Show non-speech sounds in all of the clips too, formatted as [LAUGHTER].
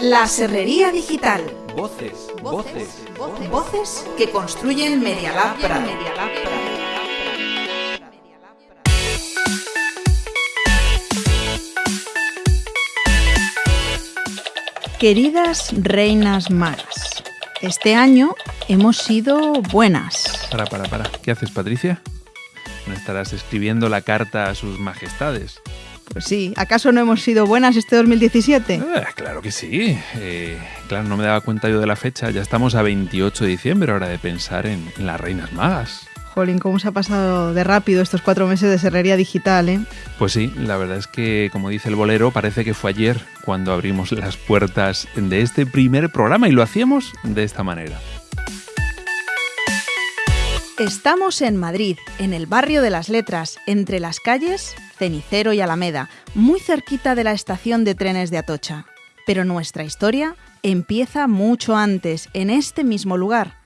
La Serrería Digital. Voces, voces, voces, voces que construyen Media Lab Prado. Queridas reinas magas, este año hemos sido buenas. Para, para, para. ¿Qué haces, Patricia? ¿No estarás escribiendo la carta a sus majestades? Pues sí, ¿acaso no hemos sido buenas este 2017? Eh, claro que sí. Eh, claro, no me daba cuenta yo de la fecha. Ya estamos a 28 de diciembre, hora de pensar en, en las reinas magas. Jolín, cómo se ha pasado de rápido estos cuatro meses de serrería digital, ¿eh? Pues sí, la verdad es que, como dice el bolero, parece que fue ayer cuando abrimos las puertas de este primer programa y lo hacíamos de esta manera. Estamos en Madrid, en el barrio de las letras, entre las calles Cenicero y Alameda, muy cerquita de la estación de trenes de Atocha. Pero nuestra historia empieza mucho antes, en este mismo lugar,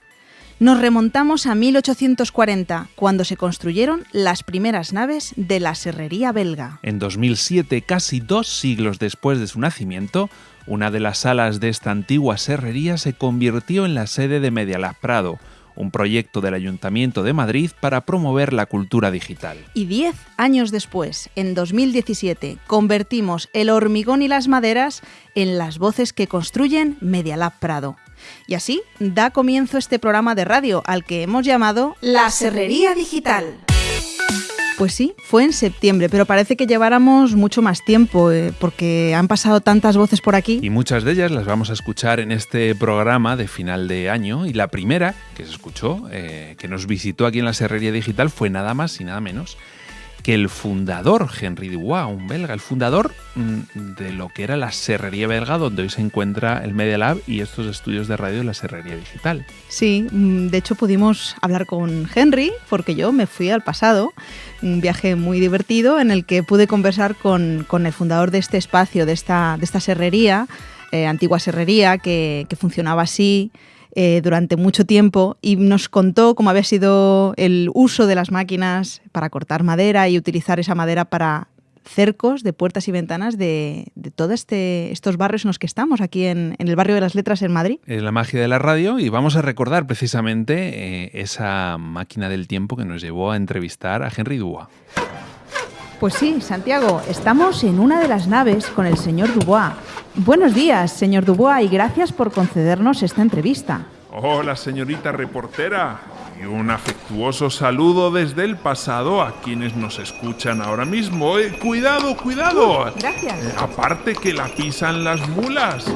nos remontamos a 1840, cuando se construyeron las primeras naves de la serrería belga. En 2007, casi dos siglos después de su nacimiento, una de las salas de esta antigua serrería se convirtió en la sede de Medialab Prado, un proyecto del Ayuntamiento de Madrid para promover la cultura digital. Y diez años después, en 2017, convertimos el hormigón y las maderas en las voces que construyen Medialab Prado. Y así da comienzo este programa de radio al que hemos llamado La Serrería Digital. Pues sí, fue en septiembre, pero parece que lleváramos mucho más tiempo, eh, porque han pasado tantas voces por aquí. Y muchas de ellas las vamos a escuchar en este programa de final de año. Y la primera que se escuchó, eh, que nos visitó aquí en la Serrería Digital, fue nada más y nada menos que el fundador, Henry Dubois, un belga, el fundador mm, de lo que era la serrería belga, donde hoy se encuentra el Media Lab y estos estudios de radio de la serrería digital. Sí, mm, de hecho pudimos hablar con Henry, porque yo me fui al pasado, un viaje muy divertido en el que pude conversar con, el fundador de este espacio, de esta, de esta serrería, eh, antigua serrería, que funcionaba así. Eh, durante mucho tiempo y nos contó cómo había sido el uso de las máquinas para cortar madera y utilizar esa madera para cercos de puertas y ventanas de, todos este, estos barrios en los que estamos, aquí en, el barrio de las letras en Madrid. Es la magia de la radio y vamos a recordar precisamente eh, esa máquina del tiempo que nos llevó a entrevistar a Henry Dua. Pues sí, Santiago, estamos en una de las naves con el señor Dubois. Buenos días, señor Dubois, y gracias por concedernos esta entrevista. Hola, señorita reportera. Y un afectuoso saludo desde el pasado a quienes nos escuchan ahora mismo. Eh, cuidado, cuidado. gracias. Eh, aparte que la pisan las mulas.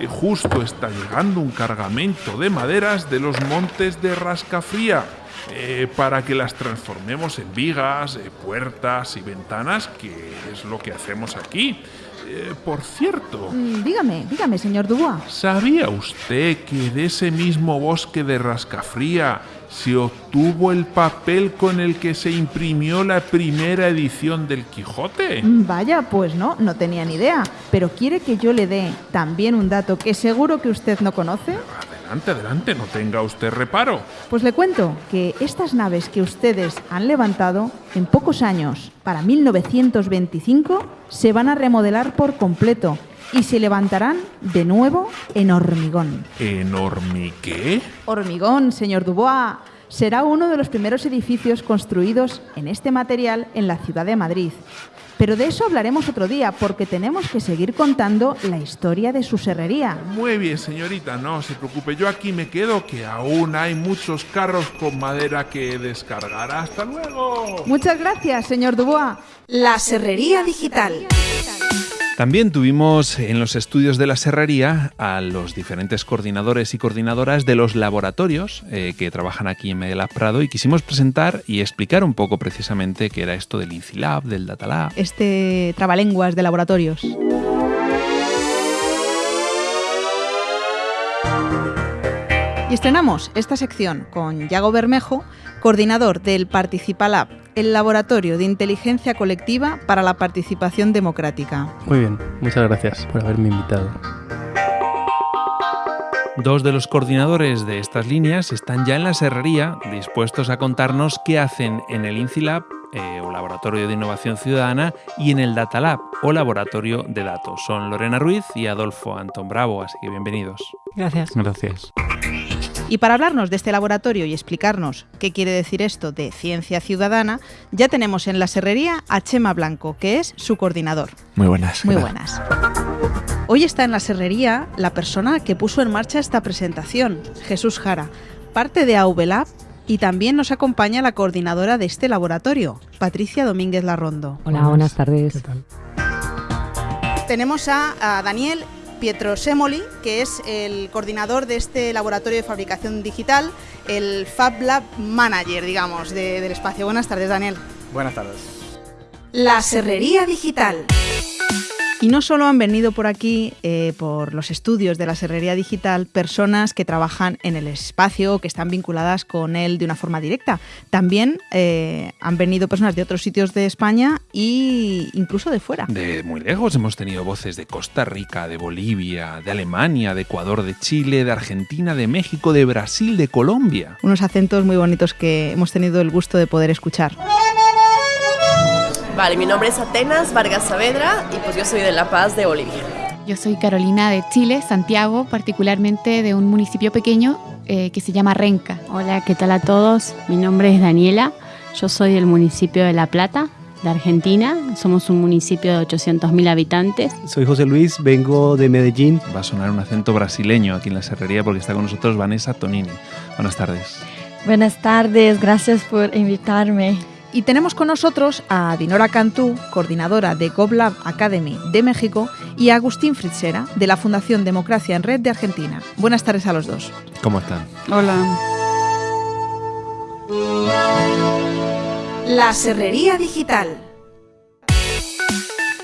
Eh, justo está llegando un cargamento de maderas de los montes de Rascafría eh, para que las transformemos en vigas, eh, puertas y ventanas, que es lo que hacemos aquí. Eh, por cierto. Mm, dígame, dígame, señor Dubois. ¿Sabía usted que de ese mismo bosque de Rascafría se obtuvo el papel con el que se imprimió la primera edición del Quijote? Mm, vaya, pues no, no tenía ni idea. Pero quiere que yo le dé también un dato que seguro que usted no conoce. Adelante, adelante, no tenga usted reparo. Pues le cuento que estas naves que ustedes han levantado en pocos años, para 1925, se van a remodelar por completo y se levantarán de nuevo en hormigón. ¿En hormigué? Hormigón, señor Dubois. Será uno de los primeros edificios construidos en este material en la ciudad de Madrid. Pero de eso hablaremos otro día, porque tenemos que seguir contando la historia de su serrería. Muy bien, señorita, no se preocupe, yo aquí me quedo, que aún hay muchos carros con madera que descargar. ¡Hasta luego! Muchas gracias, señor Dubois. La serrería digital. También tuvimos en los estudios de la serrería a los diferentes coordinadores y coordinadoras de los laboratorios eh, que trabajan aquí en Medelab Prado y quisimos presentar y explicar un poco precisamente qué era esto del INCILAB, del DataLab. Este trabalenguas de laboratorios. Y estrenamos esta sección con Yago Bermejo, coordinador del Participalab, el laboratorio de inteligencia colectiva para la participación democrática. Muy bien, muchas gracias por haberme invitado. Dos de los coordinadores de estas líneas están ya en la serrería, dispuestos a contarnos qué hacen en el INCILAB eh, o Laboratorio de Innovación Ciudadana, y en el Data Lab o Laboratorio de Datos. Son Lorena Ruiz y Adolfo Antón Bravo, así que bienvenidos. Gracias. Gracias. Y para hablarnos de este laboratorio y explicarnos qué quiere decir esto de ciencia ciudadana, ya tenemos en la serrería a Chema Blanco, que es su coordinador. Muy buenas. Muy buenas. Hoy está en la serrería la persona que puso en marcha esta presentación, Jesús Jara, parte de AVLab y también nos acompaña la coordinadora de este laboratorio, Patricia Domínguez Larrondo. Hola, buenas tardes. ¿Qué tal? Tenemos a, a Daniel Pietro Semoli, que es el coordinador de este laboratorio de fabricación digital, el Fab Lab Manager, digamos, de, del espacio. Buenas tardes, Daniel. Buenas tardes. La Serrería Digital. Y no solo han venido por aquí, eh, por los estudios de la Serrería Digital, personas que trabajan en el espacio, que están vinculadas con él de una forma directa. También eh, han venido personas de otros sitios de España e incluso de fuera. De muy lejos hemos tenido voces de Costa Rica, de Bolivia, de Alemania, de Ecuador, de Chile, de Argentina, de México, de Brasil, de Colombia. Unos acentos muy bonitos que hemos tenido el gusto de poder escuchar. Vale, mi nombre es Atenas Vargas Saavedra y pues yo soy de La Paz, de Bolivia. Yo soy Carolina de Chile, Santiago, particularmente de un municipio pequeño eh, que se llama Renca. Hola, ¿qué tal a todos? Mi nombre es Daniela, yo soy del municipio de La Plata, de Argentina. Somos un municipio de 800.000 habitantes. Soy José Luis, vengo de Medellín. Va a sonar un acento brasileño aquí en la serrería porque está con nosotros Vanessa Tonini. Buenas tardes. Buenas tardes, gracias por invitarme. Y tenemos con nosotros a Dinora Cantú, coordinadora de GovLab Academy de México, y a Agustín Fritzera, de la Fundación Democracia en Red de Argentina. Buenas tardes a los dos. ¿Cómo están? Hola. La Serrería Digital.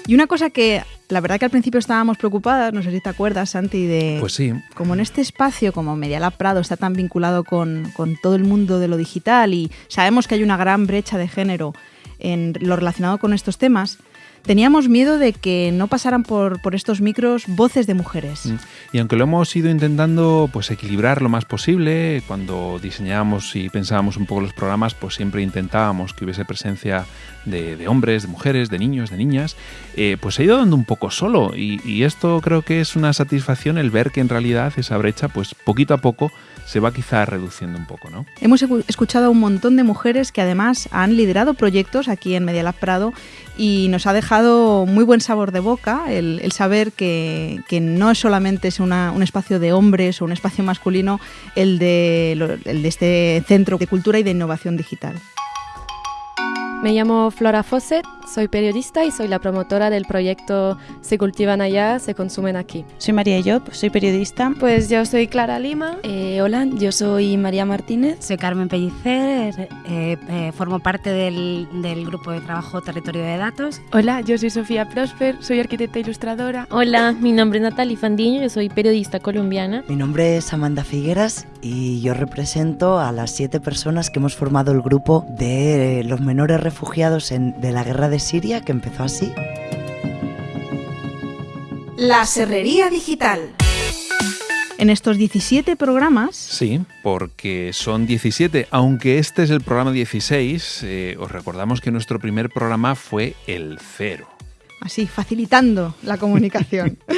Y una cosa que la verdad que al principio estábamos preocupadas, no sé si te acuerdas, Santi, de pues sí. como en este espacio, como Media Lab Prado está tan vinculado con, con todo el mundo de lo digital y sabemos que hay una gran brecha de género en lo relacionado con estos temas, teníamos miedo de que no pasaran por, por, estos micros voces de mujeres. Y aunque lo hemos ido intentando pues equilibrar lo más posible, cuando diseñábamos y pensábamos un poco los programas, pues siempre intentábamos que hubiese presencia de, de hombres, de mujeres, de niños, de niñas, eh, pues se ha ido dando un poco solo. Y, y esto creo que es una satisfacción el ver que en realidad esa brecha, pues poquito a poco, se va quizá reduciendo un poco, ¿no? Hemos escuchado a un montón de mujeres que además han liderado proyectos aquí en Media Lab Prado y nos ha dejado muy buen sabor de boca el, saber que, que, no es solamente es una, un espacio de hombres o un espacio masculino el de, el de este Centro de Cultura y de Innovación Digital. Me llamo Flora Fawcett, soy periodista y soy la promotora del proyecto Se cultivan allá, se consumen aquí. Soy María Job, soy periodista. Pues yo soy Clara Lima. Eh, hola, yo soy María Martínez. Soy Carmen Pellicer, eh, eh, formo parte del, del, grupo de trabajo Territorio de Datos. Hola, yo soy Sofía Prosper, soy arquitecta ilustradora. Hola, mi nombre es Natalie Fandiño, yo soy periodista colombiana. Mi nombre es Amanda Figueras y yo represento a las siete personas que hemos formado el grupo de los menores refugiados en, de la guerra de Siria, que empezó así. La Serrería Digital. En estos 17 programas. Sí, porque son 17, aunque este es el programa 16, eh, os recordamos que nuestro primer programa fue el cero. Así, facilitando la comunicación. [LAUGHS]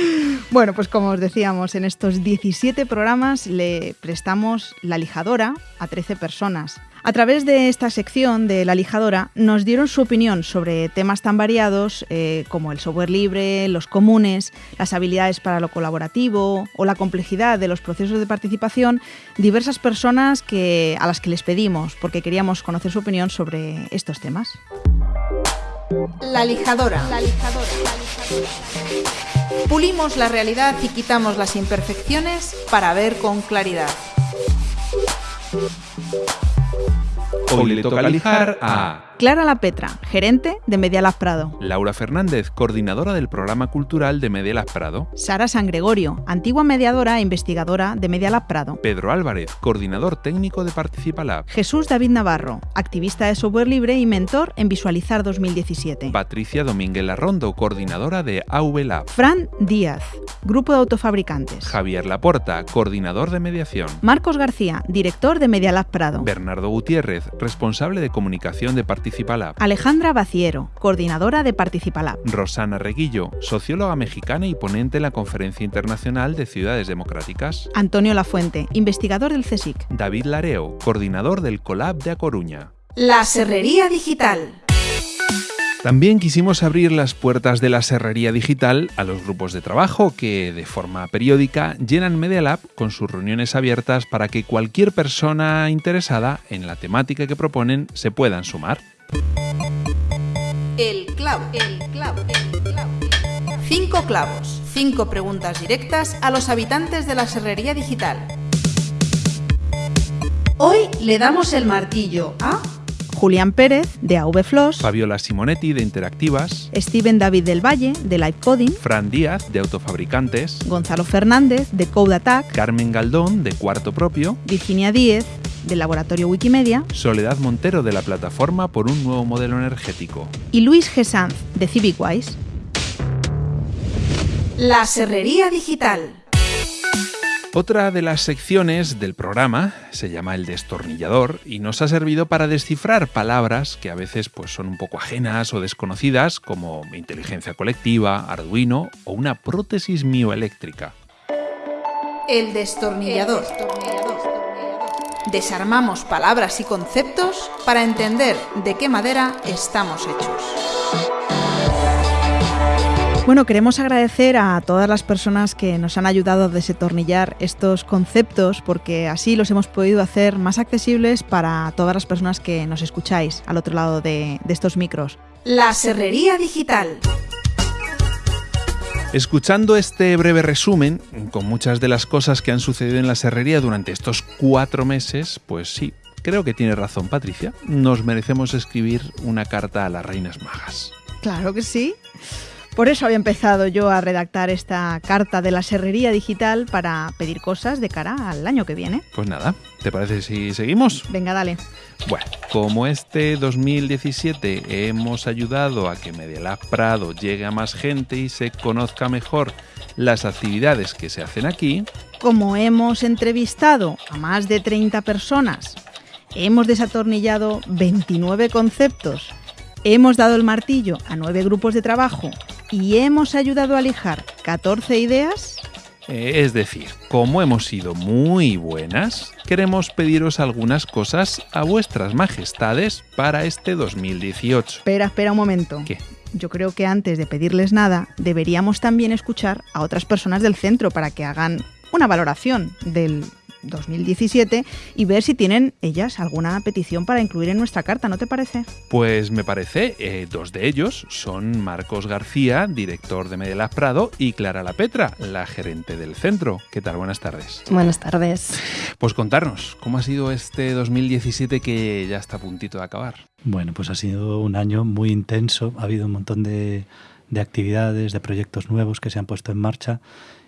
bueno, pues como os decíamos, en estos 17 programas le prestamos la lijadora a 13 personas. A través de esta sección de la lijadora nos dieron su opinión sobre temas tan variados eh, como el software libre, los comunes, las habilidades para lo colaborativo o la complejidad de los procesos de participación, diversas personas que, a las que les pedimos porque queríamos conocer su opinión sobre estos temas. La lijadora. La lijadora. La lijadora. Pulimos la realidad y quitamos las imperfecciones para ver con claridad. Hoy le toca lijar a Clara La Petra, gerente de Media Lab Prado. Laura Fernández, coordinadora del programa cultural de Media Lab Prado. Sara San Gregorio, antigua mediadora e investigadora de Media Lab Prado. Pedro Álvarez, coordinador técnico de Participa Lab. Jesús David Navarro, activista de software libre y mentor en Visualizar 2017. Patricia Domínguez Larrondo, coordinadora de AV Lab. Fran Díaz, Grupo de Autofabricantes. Javier Laporta, coordinador de mediación. Marcos García, director de Medialab Prado. Bernardo Gutiérrez, responsable de comunicación de Participalab. Alejandra Baciero, coordinadora de Participalab. Rosana Reguillo, socióloga mexicana y ponente en la Conferencia Internacional de Ciudades Democráticas. Antonio Lafuente, investigador del CSIC. David Lareo, coordinador del Colab de A Coruña. La Serrería Digital. También quisimos abrir las puertas de la serrería digital a los grupos de trabajo que, de forma periódica, llenan Media Lab con sus reuniones abiertas para que cualquier persona interesada en la temática que proponen se puedan sumar. El clavo, el clavo, el clavo. Cinco clavos, cinco preguntas directas a los habitantes de la serrería digital. Hoy le damos el martillo a Julián Pérez, de AV Flos, Fabiola Simonetti, de Interactivas, Steven David del Valle, de Live Coding, Fran Díaz, de Autofabricantes, Gonzalo Fernández, de Code Attack, Carmen Galdón, de Cuarto Propio, Virginia Díez, del Laboratorio Wikimedia, Soledad Montero, de la Plataforma por un Nuevo Modelo Energético, y Luis Gesanz, de CivicWise. La Serrería Digital. Otra de las secciones del programa se llama el destornillador y nos ha servido para descifrar palabras que a veces pues, son un poco ajenas o desconocidas como inteligencia colectiva, Arduino o una prótesis mioeléctrica. El destornillador. Desarmamos palabras y conceptos para entender de qué madera estamos hechos. Bueno, queremos agradecer a todas las personas que nos han ayudado a desatornillar estos conceptos porque así los hemos podido hacer más accesibles para todas las personas que nos escucháis al otro lado de, de estos micros. La Serrería Digital. Escuchando este breve resumen, con muchas de las cosas que han sucedido en la serrería durante estos cuatro meses, pues sí, creo que tiene razón Patricia. Nos merecemos escribir una carta a las reinas magas. Claro que sí. Por eso había empezado yo a redactar esta carta de la serrería digital para pedir cosas de cara al año que viene. Pues nada, ¿te parece si seguimos? Venga, dale. Bueno, como este 2017 hemos ayudado a que Medialab Prado llegue a más gente y se conozca mejor las actividades que se hacen aquí, Como hemos entrevistado a más de 30 personas, hemos desatornillado 29 conceptos, hemos dado el martillo a 9 grupos de trabajo y hemos ayudado a lijar 14 ideas, eh, es decir, como hemos sido muy buenas, queremos pediros algunas cosas a vuestras majestades para este 2018. Espera, espera un momento. ¿Qué? Yo creo que antes de pedirles nada, deberíamos también escuchar a otras personas del centro para que hagan una valoración del 2017 y ver si tienen ellas alguna petición para incluir en nuestra carta, ¿no te parece? Pues me parece, eh, dos de ellos son Marcos García, director de Medialab Prado, y Clara La Petra, la gerente del centro. ¿Qué tal? Buenas tardes. Buenas tardes. Pues contarnos, ¿cómo ha sido este 2017 que ya está a puntito de acabar? Bueno, pues ha sido un año muy intenso. Ha habido un montón de, de actividades, de proyectos nuevos que se han puesto en marcha.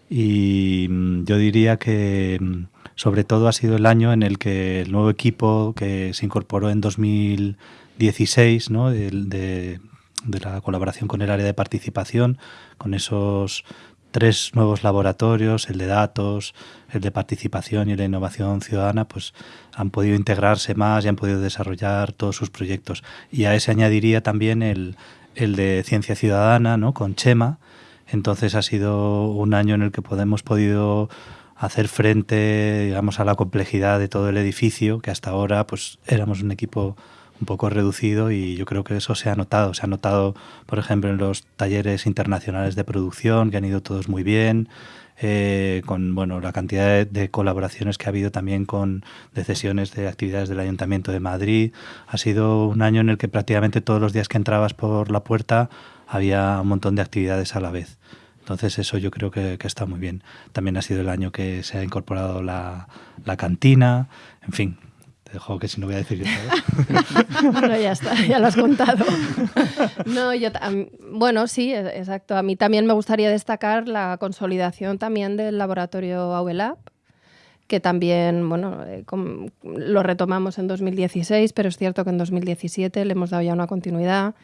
Y mm, yo diría que mm, sobre todo ha sido el año en el que el nuevo equipo que se incorporó en 2016, ¿no? de, la colaboración con el área de participación, con esos tres nuevos laboratorios, el de datos, el de participación y el de innovación ciudadana, pues han podido integrarse más y han podido desarrollar todos sus proyectos. Y a ese añadiría también el, el de ciencia ciudadana, ¿no? con Chema. Entonces ha sido un año en el que hemos podido hacer frente, digamos, a la complejidad de todo el edificio, que hasta ahora pues éramos un equipo un poco reducido y yo creo que eso se ha notado. Se ha notado, por ejemplo, en los talleres internacionales de producción, que han ido todos muy bien, eh, con bueno, la cantidad de, colaboraciones que ha habido también con de sesiones de actividades del Ayuntamiento de Madrid. Ha sido un año en el que prácticamente todos los días que entrabas por la puerta había un montón de actividades a la vez. Entonces eso yo creo que, que está muy bien. También ha sido el año que se ha incorporado la, la cantina, en fin. Te dejo que si no voy a decir yo [LAUGHS] bueno, ya está, ya lo has contado. No, yo, bueno, sí, e- exacto. A mí también me gustaría destacar la consolidación también del laboratorio AUELAB, que también, bueno, eh, lo retomamos en 2016, pero es cierto que en 2017 le hemos dado ya una continuidad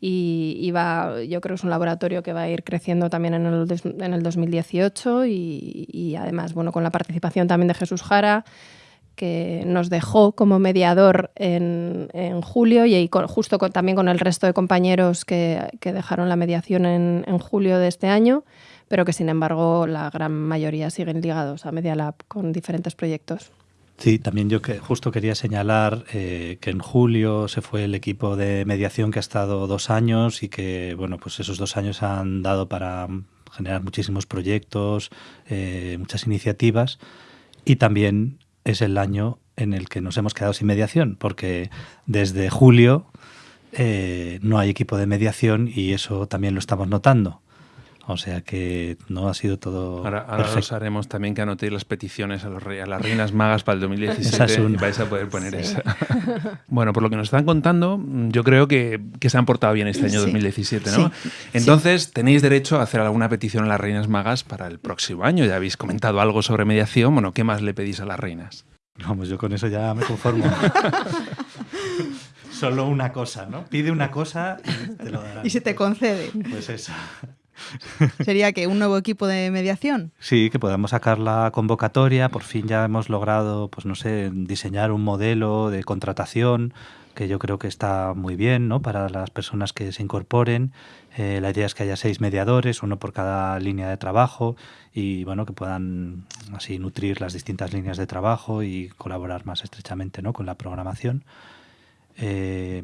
y, va, yo creo que es un laboratorio que va a ir creciendo también en el, en el 2018 y, y, además, bueno, con la participación también de Jesús Jara, que nos dejó como mediador en, en julio y justo también con el resto de compañeros que, que dejaron la mediación en, en, julio de este año, pero que sin embargo la gran mayoría siguen ligados a Media Lab con diferentes proyectos. Sí, también yo que justo quería señalar eh, que en julio se fue el equipo de mediación que ha estado dos años y que bueno, pues esos dos años han dado para generar muchísimos proyectos, eh, muchas iniciativas y también es el año en el que nos hemos quedado sin mediación, porque desde julio eh, no hay equipo de mediación y eso también lo estamos notando. O sea que no ha sido todo. Ahora, ahora os haremos también que anotéis las peticiones a, los a las reinas magas para el 2017 y vais a poder poner esa. [LAUGHS] bueno, por lo que nos están contando, yo creo que, que se han portado bien este año 2017, ¿no? Entonces, tenéis derecho a hacer alguna petición a las reinas magas para el próximo año. Ya habéis comentado algo sobre mediación. Bueno, ¿qué más le pedís a las reinas? Vamos, yo con eso ya me conformo. [LAUGHS] Solo una cosa, ¿no? Pide una cosa y te lo darán. Y se te concede. Pues esa. Sería que un nuevo equipo de mediación. Sí, que podamos sacar la convocatoria. Por fin ya hemos logrado, pues no sé, diseñar un modelo de contratación que yo creo que está muy bien, ¿no? Para las personas que se incorporen. Eh, la idea es que haya seis mediadores, uno por cada línea de trabajo, y bueno, que puedan así nutrir las distintas líneas de trabajo y colaborar más estrechamente, ¿no? Con la programación. Eh,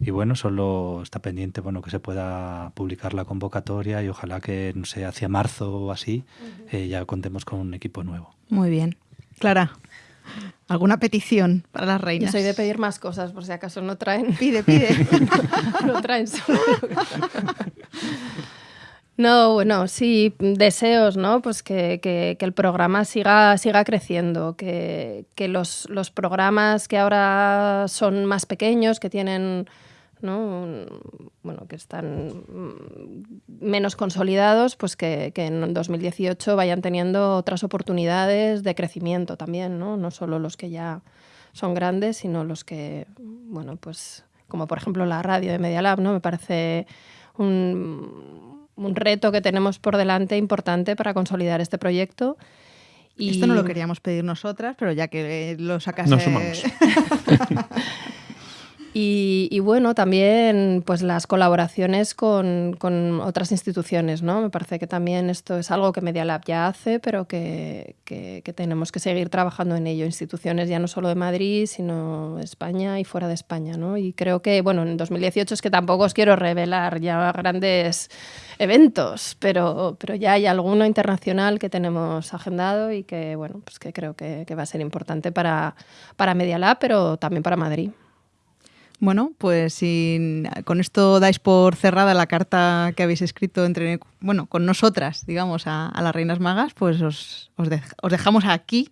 y bueno, solo está pendiente bueno que se pueda publicar la convocatoria y ojalá que, no sé, hacia marzo o así eh, ya contemos con un equipo nuevo. Muy bien. Clara, ¿alguna petición para las reinas? Yo soy de pedir más cosas, por si acaso no traen. Pide, pide. [LAUGHS] no traen solo. No, bueno, sí, deseos, ¿no? Pues que, que, el programa siga, siga creciendo, que, que los, los, programas que ahora son más pequeños, que tienen ¿no? bueno, que están mm, menos consolidados, pues que, que, en 2018 vayan teniendo otras oportunidades de crecimiento también, ¿no? no solo los que ya son grandes, sino los que, bueno, pues como por ejemplo la radio de Media Lab, ¿no? me parece un, un reto que tenemos por delante importante para consolidar este proyecto. Y... Esto no lo queríamos pedir nosotras, pero ya que lo sacas... No sumamos. [LAUGHS] Y, bueno, también pues las colaboraciones con, con, otras instituciones, ¿no? Me parece que también esto es algo que Media Lab ya hace, pero que, que, tenemos que seguir trabajando en ello. Instituciones ya no solo de Madrid, sino España y fuera de España, ¿no? Y creo que, bueno, en 2018 es que tampoco os quiero revelar ya grandes eventos, pero, pero ya hay alguno internacional que tenemos agendado y que, bueno, pues que creo que, que va a ser importante para, para Media Lab, pero también para Madrid. Bueno, pues con esto dais por cerrada la carta que habéis escrito entre, bueno, con nosotras, digamos, a, las Reinas Magas, pues os, os, dejamos aquí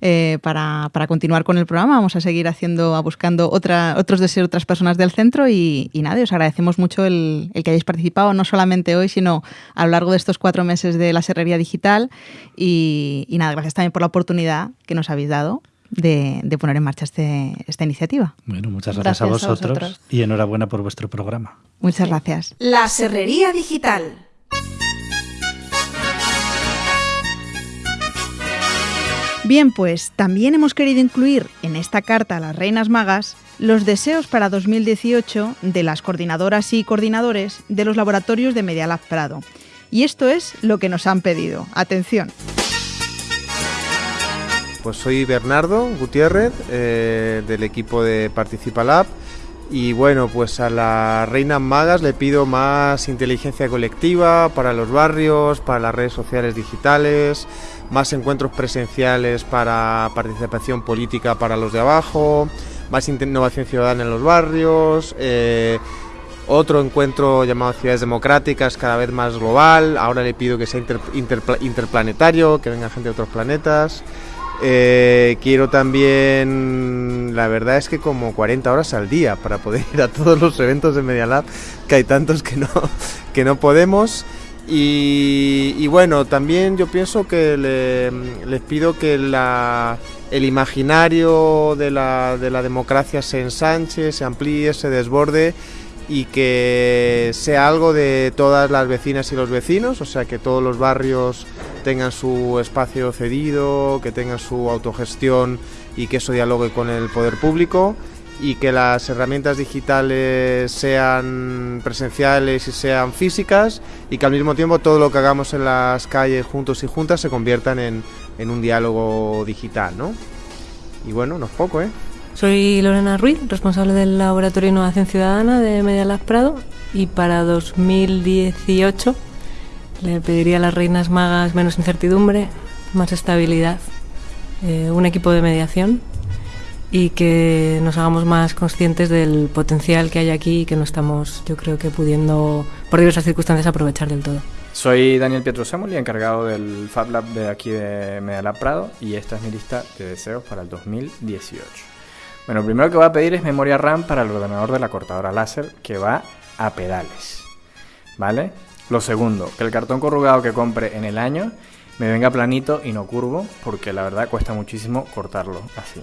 eh, para, para, continuar con el programa. Vamos a seguir haciendo, buscando otra, otros deseos de otras personas del centro y, y nada, os agradecemos mucho el, el, que hayáis participado, no solamente hoy, sino a lo largo de estos cuatro meses de la Serrería Digital. Y, y nada, gracias también por la oportunidad que nos habéis dado de, poner en marcha este, esta iniciativa. Bueno, muchas gracias, a, vosotros y enhorabuena por vuestro programa. Muchas gracias. La Serrería Digital. Bien, pues también hemos querido incluir en esta carta a las Reinas Magas los deseos para 2018 de las coordinadoras y coordinadores de los laboratorios de Medialab Prado. Y esto es lo que nos han pedido. Atención. Pues soy Bernardo Gutiérrez eh, del equipo de Participa Lab y bueno, pues a las reinas magas le pido más inteligencia colectiva para los barrios, para las redes sociales digitales, más encuentros presenciales para participación política para los de abajo, más innovación ciudadana en los barrios, eh, otro encuentro llamado Ciudades Democráticas, cada vez más global. Ahora le pido que sea interplanetario, que venga gente de otros planetas. Eh, quiero también, la verdad es que como 40 horas al día para poder ir a todos los eventos de Media Lab, que hay tantos que no, [LAUGHS] que no podemos. Y, bueno, también yo pienso que les pido que la, el imaginario de la, de la democracia se ensanche, se amplíe, se desborde y que sea algo de todas las vecinas y los vecinos, o sea que todos los barrios tengan su espacio cedido, que tengan su autogestión y que eso dialogue con el poder público y que las herramientas digitales sean presenciales y sean físicas y que al mismo tiempo todo lo que hagamos en las calles juntos y juntas se conviertan en, en un diálogo digital, ¿no? Y bueno, no es poco, ¿eh? Soy Lorena Ruiz, responsable del Laboratorio de Innovación Ciudadana de Media Lab Prado y para 2018 le pediría a las reinas magas menos incertidumbre, más estabilidad, eh, un equipo de mediación y que nos hagamos más conscientes del potencial que hay aquí y que no estamos, yo creo que pudiendo, por diversas circunstancias, aprovechar del todo. Soy Daniel Pietro Semoli, encargado del Fab Lab de aquí de Media Lab Prado y esta es mi lista de deseos para el 2018. Bueno, lo primero que voy a pedir es memoria RAM para el ordenador de la cortadora láser que va a pedales. ¿Vale? Lo segundo, que el cartón corrugado que compre en el año me venga planito y no curvo, porque la verdad cuesta muchísimo cortarlo así.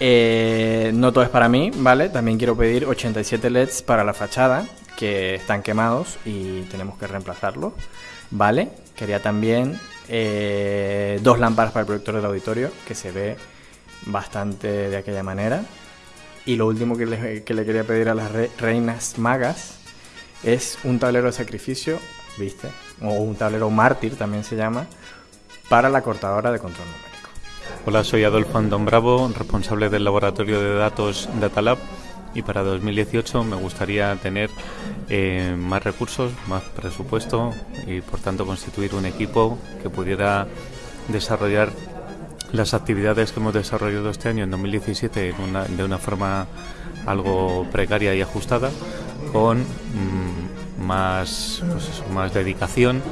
Eh, no todo es para mí, ¿vale? También quiero pedir 87 LEDs para la fachada, que están quemados y tenemos que reemplazarlos, ¿vale? Quería también eh, dos lámparas para el proyector del auditorio, que se ve bastante de aquella manera. Y lo último que le, que le quería pedir a las reinas magas es un tablero de sacrificio, ¿viste? O un tablero mártir también se llama, para la cortadora de control numérico. Hola, soy Adolfo Andón Bravo, responsable del laboratorio de datos Datalab y para 2018 me gustaría tener eh, más recursos, más presupuesto y por tanto constituir un equipo que pudiera desarrollar las actividades que hemos desarrollado este año en 2017 de una forma algo precaria y ajustada con mm, más, pues más dedicación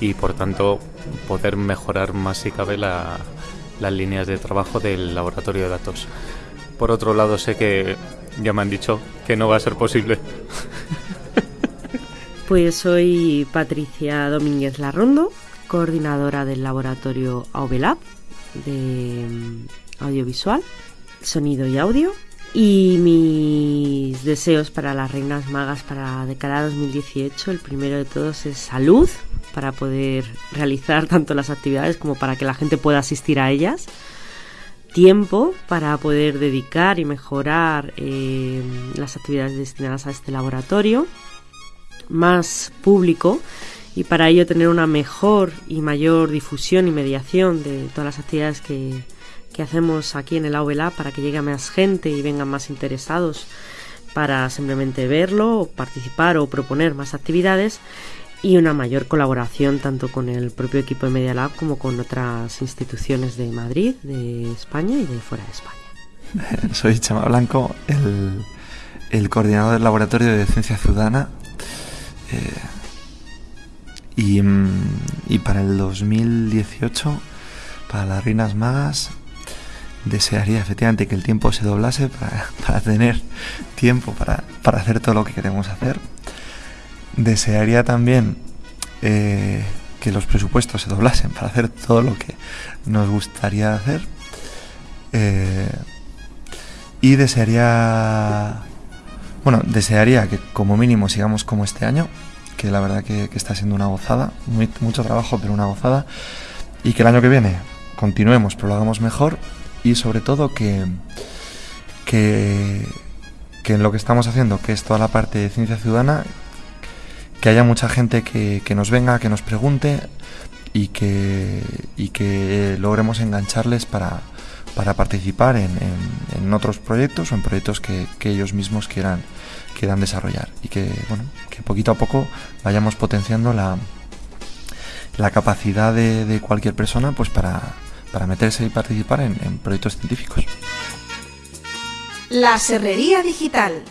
y por tanto poder mejorar más si cabe las líneas de trabajo del laboratorio de datos. Por otro lado sé que ya me han dicho que no va a ser posible. [LAUGHS] Pues soy Patricia Domínguez Larrondo, coordinadora del laboratorio AUBELAB de mm, audiovisual, sonido y audio. Y mis deseos para las reinas magas para de cara a 2018, el primero de todos es salud para poder realizar tanto las actividades como para que la gente pueda asistir a ellas. Tiempo para poder dedicar y mejorar eh, las actividades destinadas a este laboratorio. Más público y para ello tener una mejor y mayor difusión y mediación de todas las actividades que, hacemos aquí en el AULA para que llegue a más gente y vengan más interesados para simplemente verlo, participar o proponer más actividades y una mayor colaboración tanto con el propio equipo de Media Lab como con otras instituciones de Madrid, de España y de fuera de España. [LAUGHS] Soy Chema Blanco, el, coordinador del Laboratorio de Ciencia Ciudadana. Eh, Mm, y, para el 2018, para las Reinas Magas, desearía efectivamente que el tiempo se doblase para, [LAUGHS] tener tiempo para, hacer todo lo que queremos hacer. Desearía también eh, que los presupuestos se doblasen para hacer todo lo que nos gustaría hacer. Eh, y desearía, bueno, desearía que como mínimo sigamos como este año, que la verdad que, está siendo una gozada, mucho trabajo, pero una gozada. Y que el año que viene continuemos, pero lo hagamos mejor y sobre todo que, que, en lo que estamos haciendo, que es toda la parte de ciencia ciudadana, que haya mucha gente que, nos venga, que nos pregunte y que, y que logremos engancharles para, para participar en, en, otros proyectos o en proyectos que, que ellos mismos quieran, quieran desarrollar y que, bueno, que poquito a poco vayamos potenciando la, la capacidad de, cualquier persona pues para, para meterse y participar en, en proyectos científicos. La Serrería Digital.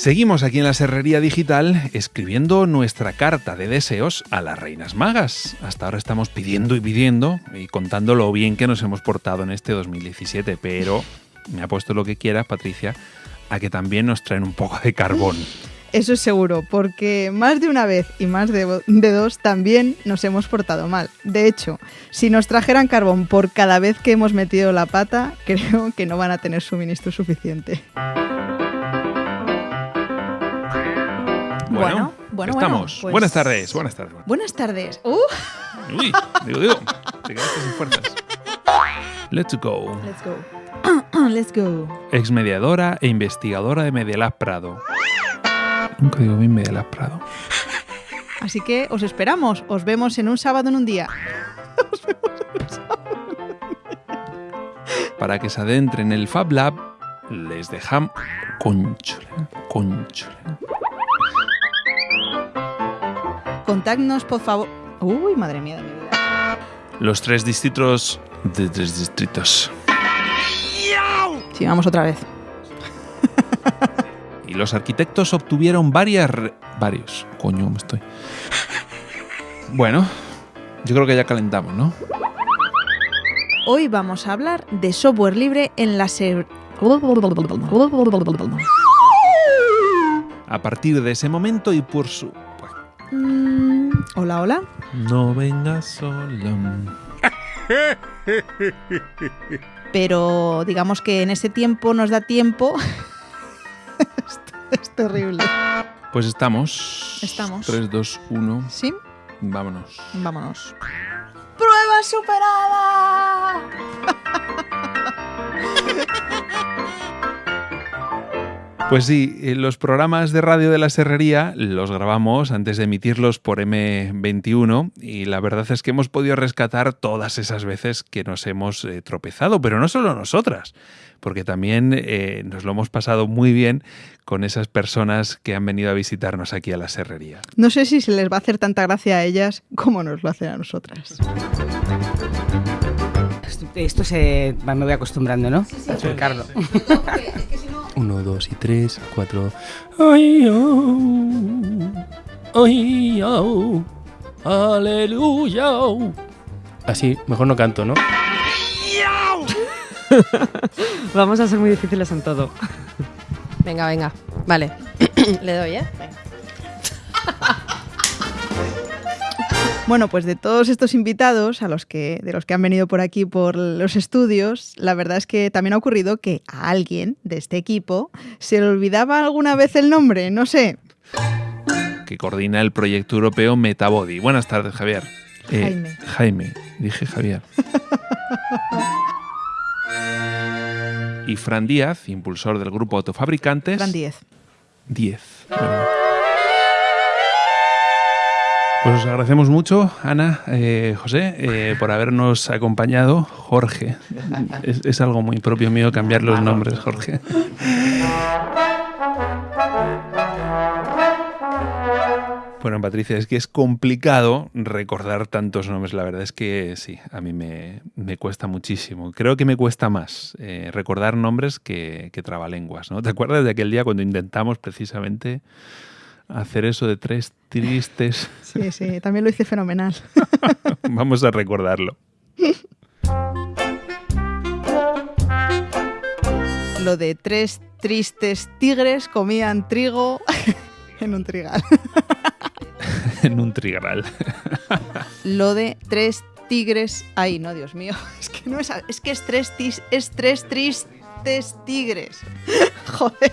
Seguimos aquí en la Serrería Digital escribiendo nuestra carta de deseos a las Reinas Magas. Hasta ahora estamos pidiendo y pidiendo y contando lo bien que nos hemos portado en este 2017, pero me ha puesto lo que quieras, Patricia, a que también nos traen un poco de carbón. Eso es seguro, porque más de una vez y más de, dos también nos hemos portado mal. De hecho, si nos trajeran carbón por cada vez que hemos metido la pata, [LAUGHS] creo que no van a tener suministro suficiente. Bueno, bueno, estamos. pues- Buenas tardes, buenas tardes. Buenas tardes. Uh, Uy, digo, digo, te quedaste sin fuerzas. Let's go. let's go. [COUGHS] let's go. Ex mediadora e investigadora de Medialab Prado. Nunca digo bien Medialab Prado. Así que os esperamos. Os vemos en un sábado en un día. [LAUGHS] Para que se adentren en el Fab Lab, les dejamos. Conchole, conchole. Contactnos, por favor. Uy, madre mía de mi vida. Los tres distritos. De tres distritos. Sí, vamos otra vez. [LAUGHS] Y los arquitectos obtuvieron varias. re- Varios. Coño, me estoy. Bueno, yo creo que ya calentamos, ¿no? Hoy vamos a hablar de software libre en la ser... A partir de ese momento y por su. Mm, hola, hola. No vengas solo. [LAUGHS] Pero digamos que en ese tiempo nos da tiempo. Esto [LAUGHS] es terrible. Pues estamos. Estamos. 3, 2, 1. ¿Sí? Vámonos. Vámonos. ¡Prueba superada! Pues sí, eh, los programas de radio de la Serrería los grabamos antes de emitirlos por M21 y la verdad es que hemos podido rescatar todas esas veces que nos hemos eh, tropezado, pero no solo nosotras, porque también eh, nos lo hemos pasado muy bien con esas personas que han venido a visitarnos aquí a la Serrería. No sé si se les va a hacer tanta gracia a ellas como nos lo hacen a nosotras esto se me voy acostumbrando, ¿no? Sí, sí. sí, 1, 2 y 3, 4. ¡Ay, oh! ¡Ay, oh! ¡Aleluya! Así, mejor no canto, ¿no? [LAUGHS] Vamos a ser muy difíciles en todo. Venga, venga. Vale. [COUGHS] Le doy, ¿eh? Venga. [LAUGHS] Bueno, pues de todos estos invitados a los que, de los que han venido por aquí por los estudios, la verdad es que también ha ocurrido que a alguien de este equipo se le olvidaba alguna vez el nombre, no sé. que coordina el proyecto europeo Metabody. Buenas tardes, Javier. Eh, Jaime. Jaime, dije Javier. [LAUGHS] y Fran Díaz, impulsor del grupo Autofabricantes. Fran 10. 10. Pues os agradecemos mucho, Ana, eh, José, eh, por habernos acompañado. Jorge. Es, es algo muy propio mío cambiar los nombres, Jorge. Bueno, Patricia, es que es complicado recordar tantos nombres. La verdad es que sí, a mí me, me cuesta muchísimo. Creo que me cuesta más eh, recordar nombres que, que trabalenguas, ¿no? ¿Te acuerdas de aquel día cuando intentamos precisamente hacer eso de tres tristes? Sí, sí, también lo hice fenomenal. [LAUGHS] Vamos a recordarlo. Lo de tres tristes tigres comían trigo [LAUGHS] en un trigal. [LAUGHS] en un trigral. Lo de tres tigres. Ay, no, Dios mío. Es que no es. Es que es tres, tis- es tres tristes tigres. [LAUGHS] Joder.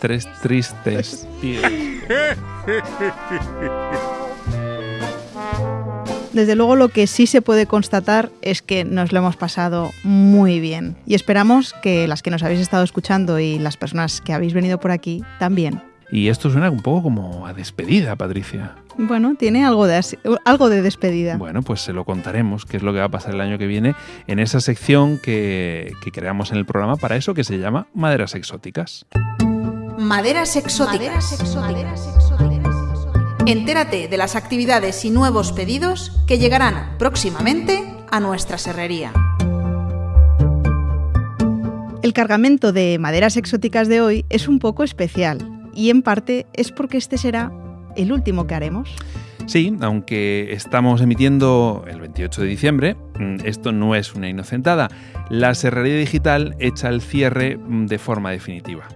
Tres tristes tigres. Desde luego lo que sí se puede constatar es que nos lo hemos pasado muy bien y esperamos que las que nos habéis estado escuchando y las personas que habéis venido por aquí también. Y esto suena un poco como a despedida, Patricia. Bueno, tiene algo de, algo de despedida. Bueno, pues se lo contaremos, qué es lo que va a pasar el año que viene en esa sección que, que creamos en el programa para eso que se llama Maderas Exóticas. Maderas exóticas. Entérate de las actividades y nuevos pedidos que llegarán próximamente a nuestra serrería. El cargamento de maderas exóticas de hoy es un poco especial y en parte es porque este será el último que haremos. Sí, aunque estamos emitiendo el 28 de diciembre, mm, esto no es una inocentada. La Serrería Digital echa el cierre mm, de forma definitiva.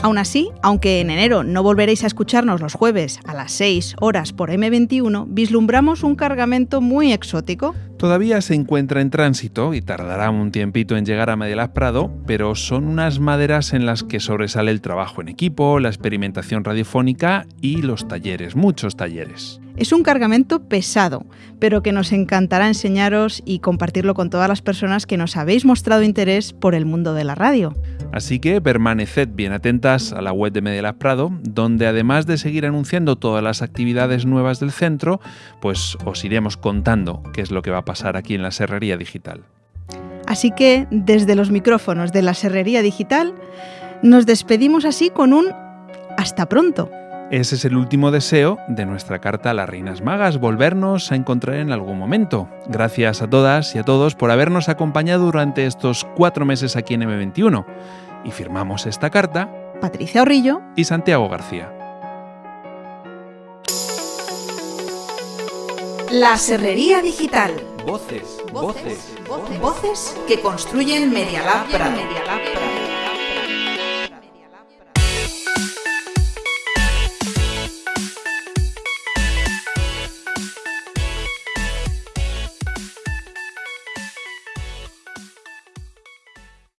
Aún así, aunque en enero no volveréis a escucharnos los jueves a las 6 horas por M21, vislumbramos un cargamento muy exótico. Todavía se encuentra en tránsito y tardará un tiempito en llegar a Medialab Prado, pero son unas maderas en las que sobresale el trabajo en equipo, la experimentación radiofónica y los talleres, muchos talleres. Es un cargamento pesado, pero que nos encantará enseñaros y compartirlo con todas las personas que nos habéis mostrado interés por el mundo de la radio. Así que permaneced bien atentas a la web de Medialab Prado, donde además de seguir anunciando todas las actividades nuevas del centro, pues os iremos contando qué es lo que va a pasar aquí en la Serrería Digital. Así que desde los micrófonos de la Serrería Digital nos despedimos así con un hasta pronto. Ese es el último deseo de nuestra carta a las Reinas Magas, volvernos a encontrar en algún momento. Gracias a todas y a todos por habernos acompañado durante estos cuatro meses aquí en M21. Y firmamos esta carta Patricia Orrillo y Santiago García. La Serrería Digital. Voces, voces, voces, voces que construyen Media Lab Prado.